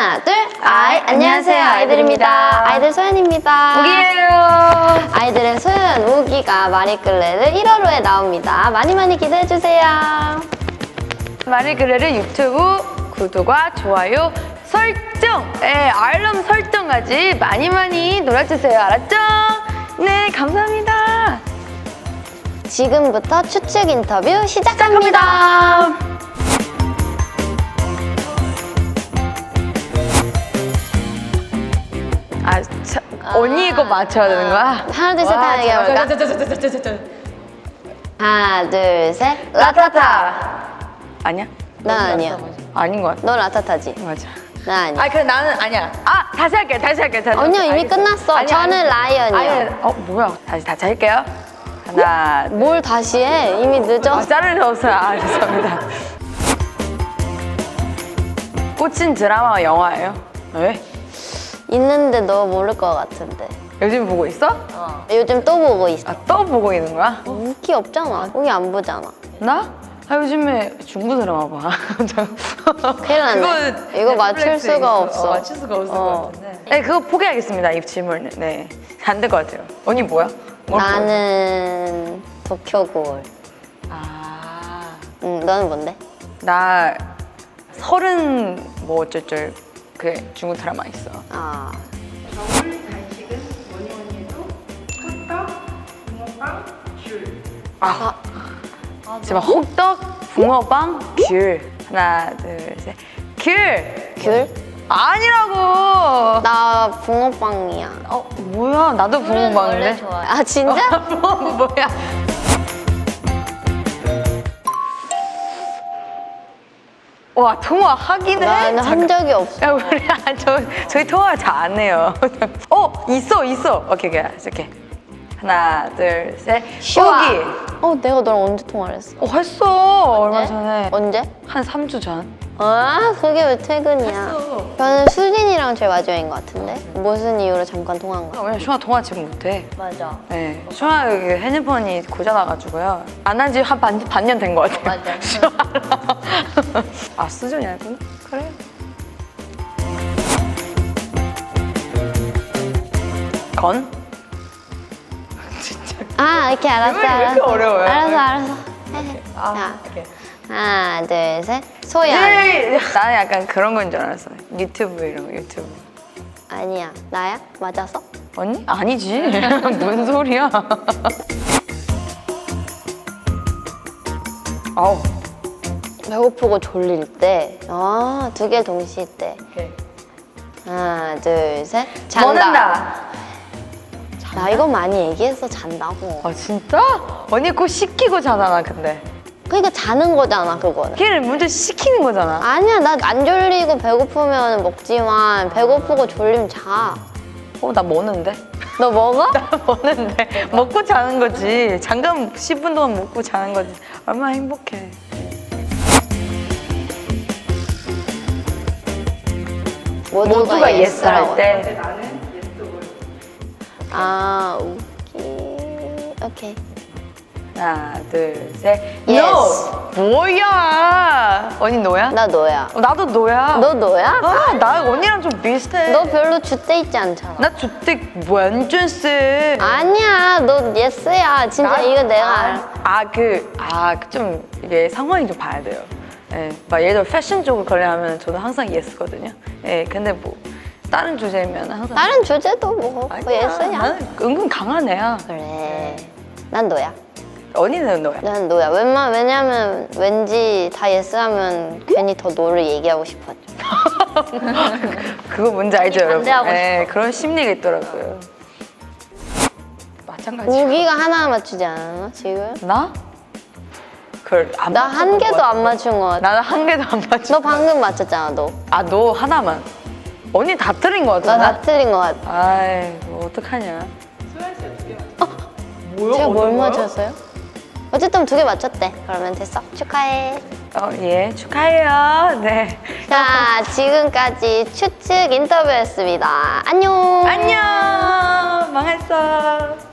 하나, 둘, 아이, 안녕하세요. 아이들입니다. 아이들 소연입니다. 우기예요. 아이들의 소연, 우기가 마리끌레를 1월호에 나옵니다. 많이 많이 기대해주세요. 마리그레를 유튜브 구독과 좋아요, 설정, 예, 알람 설정까지 많이 많이 놀아주세요. 알았죠? 네, 감사합니다. 지금부터 추측 인터뷰 시작합니다. 아, 언니 이거 맞춰야 되는 거야? 하나, 둘, 셋, 와, 하나 얘기해볼까? 하나, 둘, 셋. 라타타. 아니야? 난 아니야. 아닌 것 같아. 넌 라타타지? 맞아. 난 아니야. 아, 그래 나는 아니야. 아, 다시 할게, 다시 할게, 다시. 할게. 이미 알겠어. 끝났어. 아니, 저는 아니. 라이언이요. 아니, 어, 뭐야? 다시 다시 할게요. 하나, 둘. 뭘 다시 해? 이미 아, 늦었어. 자르셨어요. 아, 죄송합니다. 꽂힌 드라마와 영화예요? 왜? 있는데 너 모를 것 같은데. 요즘 보고 있어? 요즘 또 보고 있어. 아, 또 보고 있는 거야? 우기 없잖아. 우기 안 보잖아. 나? 아, 요즘에 중국 드라마 봐. 큰일 났네. 이거 맞출 수가 있어. 없어. 어, 맞출 수가 없을 어. 것 같은데. 네, 그거 포기하겠습니다. 이 질문은. 네. 안 될 것 같아요. 언니 뭐야? 뭘 나는 도쿄골. 아, 응, 너는 뭔데? 나 서른 뭐 어쩔쩔 그 중국 드라마 있어. 아, 겨울 간식은 뭐니 뭐니 해도 호떡, 붕어빵, 귤. 아, 제발 호떡, 붕어빵, 귤. 하나, 둘, 셋. 귤! 귤? 아니라고! 나 붕어빵이야. 어, 뭐야? 나도 붕어빵인데? 아, 진짜? 붕어빵 뭐야? 와, 통화하긴 해? 나는 한 적이 없어. 야, 우리, 아, 저, 저희 통화 잘 안 해요. 어, 있어, 있어. 오케이, 오케이. 이렇게. 하나, 둘, 셋. 여기. 어, 내가 너랑 언제 통화를 했어? 어, 했어. 얼마 전에. 언제? 한 3주 전. 아, 그게 왜 퇴근이야? 저는 수진이랑 제일 마지막인 것 같은데? 무슨 이유로 잠깐 통화한 거야? 아, 왜냐면 슈아 통화 지금 못해. 맞아. 네. 슈아 여기 핸드폰이 고장나가지고요. 안 한 지 한 반, 반년 된 것 같아요. 맞아. 슈아랑. 아, 수준이 알구나? 그래. 건? 아, 이렇게 알았어, 왜 이렇게. 어려워요? 알았어, 알았어. 해. 아, 자, 오케이. 하나, 둘, 셋. 소연. 네. 나는 약간 그런 건 줄 알았어. 유튜브 이런 거, 유튜브. 아니야. 나야? 맞았어? 언니? 아니지. 뭔 소리야. 아우. 배고프고 졸릴 때. 아, 두 개 동시에 때. 하나, 둘, 셋. 잔다. 나 이거 많이 얘기했어, 잔다고. 아 진짜? 언니 그거 시키고 자잖아 근데. 그러니까 자는 거잖아, 그거는. 걔를 먼저 시키는 거잖아. 아니야, 나 안 졸리고 배고프면 먹지만 배고프고 졸리면 자. 어, 나 먹는데? 너 먹어? 나 먹는데. 먹고 자는 거지. 잠깐 10분 동안 먹고 자는 거지. 얼마나 행복해. 모두가 yes 할 때. 아, 오케이. 오케이. 하나, 둘, 셋. Yes. No! 뭐야? 언니 no야? 나 no야. 어, 나도 no야. 너 no야? 아, 나 언니랑 좀 비슷해. 너 별로 줏대 있지 않잖아. 나 줏대 완전 쎄. 아니야, 너 yes야. 진짜 나- 이거 내가 알아. 아, 그, 아, 좀, 이게 상황이 좀 봐야 돼요. 예, 막 예를 들어 패션 쪽을 거래하면 저는 항상 예스거든요. 예, 근데 뭐, 다른 주제면 항상. 다른 주제도 뭐, 뭐 아니야, 예스야. 나는 은근 강한 애야. 그래. 난 너야. 언니는 너야. 난 너야. 웬만 왜냐면 왠지 다 예스하면 괜히 더 너를 얘기하고 싶어져. 그거 뭔지 알죠, 여러분? 예, 그런 심리가 있더라고요. 마찬가지. 우기가 하나 맞추지 않았나 지금? 나? 그걸 안나한 맞춰본 개도 것 안. 맞춘 것 같아. 나는 한 개도 안 맞춰. 너 방금 맞췄잖아, 너. 아, 너 하나만. 언니 다 틀린 것나 같아. 다 틀린 것 같아. 아이, 뭐 어떡하냐. 소연 씨가 두개 맞췄어. 뭐야? 제가 뭘 맞췄어요? 어쨌든 두 개 맞췄대. 그러면 됐어. 축하해. 어, 예, 축하해요. 네. 자, 지금까지 추측 인터뷰였습니다. 안녕. 안녕! 망했어.